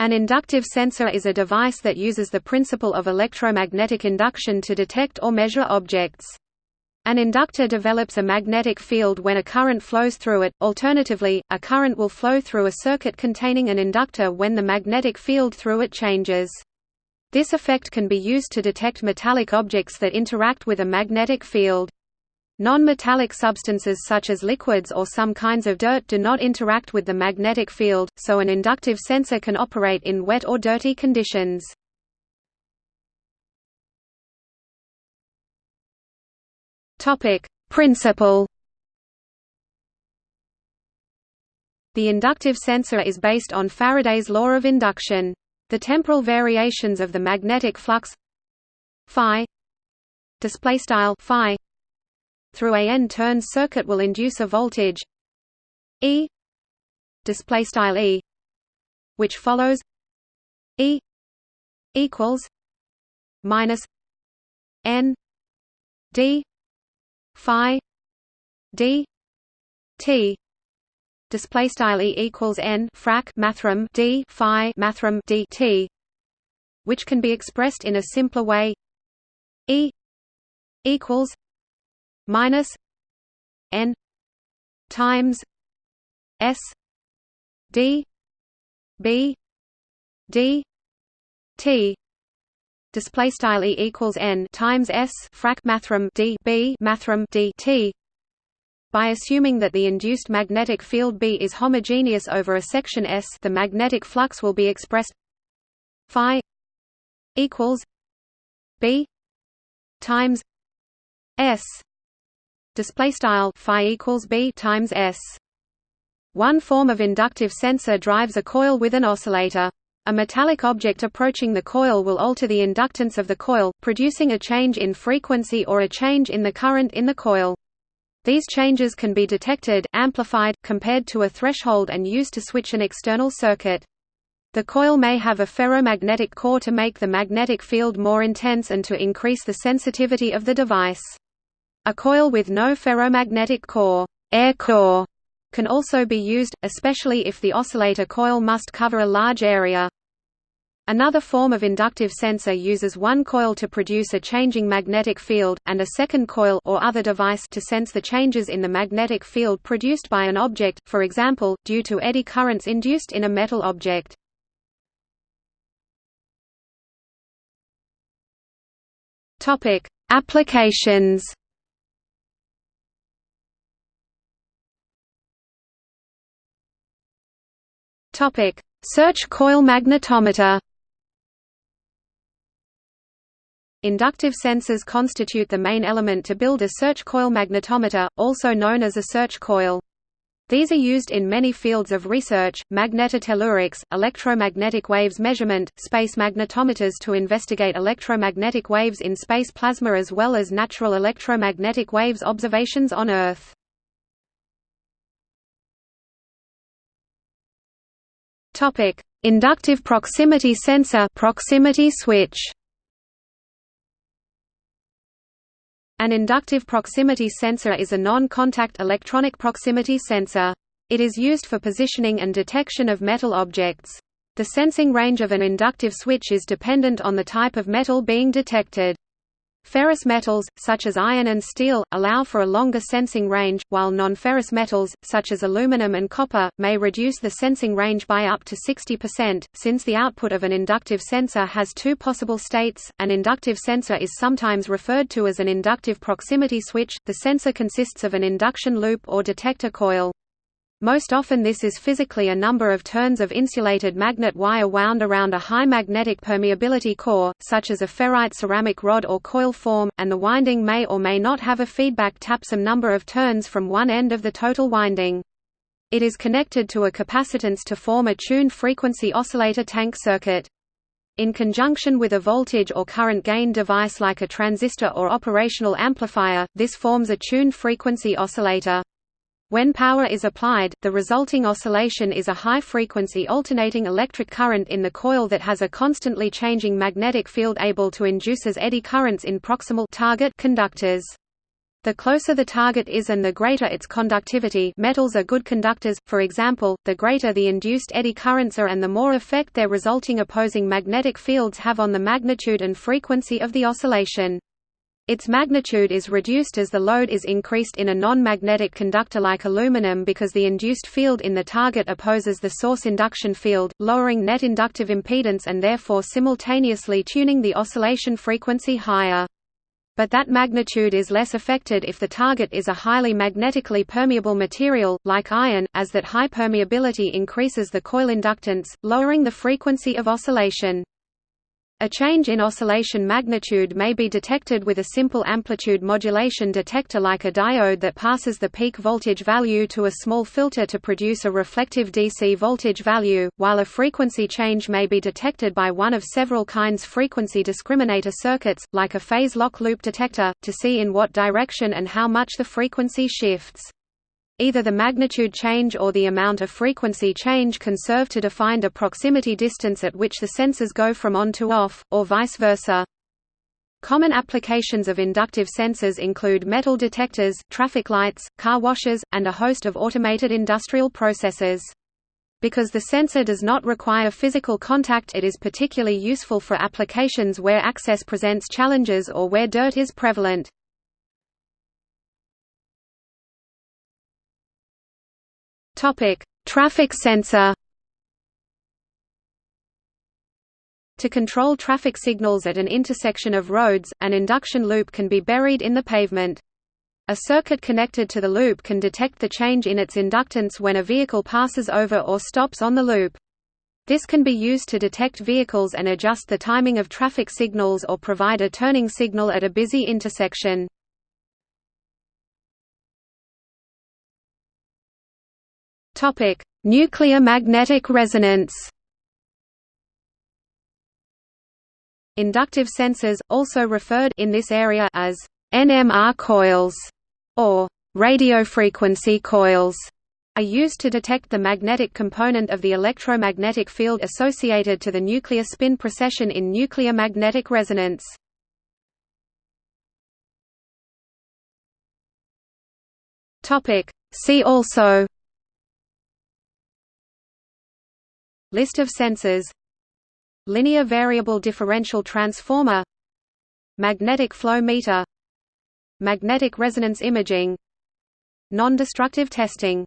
An inductive sensor is a device that uses the principle of electromagnetic induction to detect or measure objects. An inductor develops a magnetic field when a current flows through it, alternatively, a current will flow through a circuit containing an inductor when the magnetic field through it changes. This effect can be used to detect metallic objects that interact with a magnetic field. Non-metallic substances such as liquids or some kinds of dirt do not interact with the magnetic field, so an inductive sensor can operate in wet or dirty conditions. Principle. The inductive sensor is based on Faraday's law of induction. The temporal variations of the magnetic flux phi display style phi through a n turn circuit will induce a voltage E display style E which follows E equals minus n d phi d t. Display style e equals n frac mathrm d phi mathrm d t which can be expressed in a simpler way. E equals minus n times s d b d t. Display style e equals n times s frac mathrm d b mathrm d t. By assuming that the induced magnetic field B is homogeneous over a section S, the magnetic flux will be expressed phi equals B times S display style phi equals B times S. One form of inductive sensor drives a coil with an oscillator. A metallic object approaching the coil will alter the inductance of the coil, producing a change in frequency or a change in the current in the coil. These changes can be detected, amplified, compared to a threshold and used to switch an external circuit. The coil may have a ferromagnetic core to make the magnetic field more intense and to increase the sensitivity of the device. A coil with no ferromagnetic core, air core can also be used, especially if the oscillator coil must cover a large area. Another form of inductive sensor uses one coil to produce a changing magnetic field, and a second coil or other device to sense the changes in the magnetic field produced by an object, for example, due to eddy currents induced in a metal object. Applications Topic: Search coil magnetometer. Inductive sensors constitute the main element to build a search coil magnetometer, also known as a search coil. These are used in many fields of research, magnetotellurics, electromagnetic waves measurement, space magnetometers to investigate electromagnetic waves in space plasma as well as natural electromagnetic waves observations on Earth. Topic: Inductive proximity sensor proximity switch. An inductive proximity sensor is a non-contact electronic proximity sensor. It is used for positioning and detection of metal objects. The sensing range of an inductive switch is dependent on the type of metal being detected. Ferrous metals, such as iron and steel, allow for a longer sensing range, while non-ferrous metals, such as aluminum and copper, may reduce the sensing range by up to 60%. Since the output of an inductive sensor has two possible states, an inductive sensor is sometimes referred to as an inductive proximity switch. The sensor consists of an induction loop or detector coil. Most often this is physically a number of turns of insulated magnet wire wound around a high magnetic permeability core, such as a ferrite ceramic rod or coil form, and the winding may or may not have a feedback tap some number of turns from one end of the total winding. It is connected to a capacitance to form a tuned frequency oscillator tank circuit. In conjunction with a voltage or current gain device like a transistor or operational amplifier, this forms a tuned frequency oscillator. When power is applied, the resulting oscillation is a high-frequency alternating electric current in the coil that has a constantly changing magnetic field able to induce as eddy currents in proximal target conductors. The closer the target is and the greater its conductivity metals are good conductors, for example, the greater the induced eddy currents are and the more effect their resulting opposing magnetic fields have on the magnitude and frequency of the oscillation. Its magnitude is reduced as the load is increased in a non-magnetic conductor like aluminum because the induced field in the target opposes the source induction field, lowering net inductive impedance and therefore simultaneously tuning the oscillation frequency higher but that magnitude is less affected if the target is a highly magnetically permeable material, like iron, as that high permeability increases the coil inductance, lowering the frequency of oscillation. A change in oscillation magnitude may be detected with a simple amplitude modulation detector like a diode that passes the peak voltage value to a small filter to produce a reflective DC voltage value, while a frequency change may be detected by one of several kinds frequency discriminator circuits, like a phase lock loop detector, to see in what direction and how much the frequency shifts. Either the magnitude change or the amount of frequency change can serve to define the proximity distance at which the sensors go from on to off, or vice versa. Common applications of inductive sensors include metal detectors, traffic lights, car washes, and a host of automated industrial processes. Because the sensor does not require physical contact it is particularly useful for applications where access presents challenges or where dirt is prevalent. Topic: Traffic sensor. To control traffic signals at an intersection of roads, an induction loop can be buried in the pavement. A circuit connected to the loop can detect the change in its inductance when a vehicle passes over or stops on the loop. This can be used to detect vehicles and adjust the timing of traffic signals or provide a turning signal at a busy intersection. Topic: Nuclear magnetic resonance. Inductive sensors, also referred in this area as NMR coils or radiofrequency coils, are used to detect the magnetic component of the electromagnetic field associated to the nuclear spin precession in nuclear magnetic resonance. Topic: See also List of sensors Linear variable differential transformer Magnetic flow meter Magnetic resonance imaging Non-destructive testing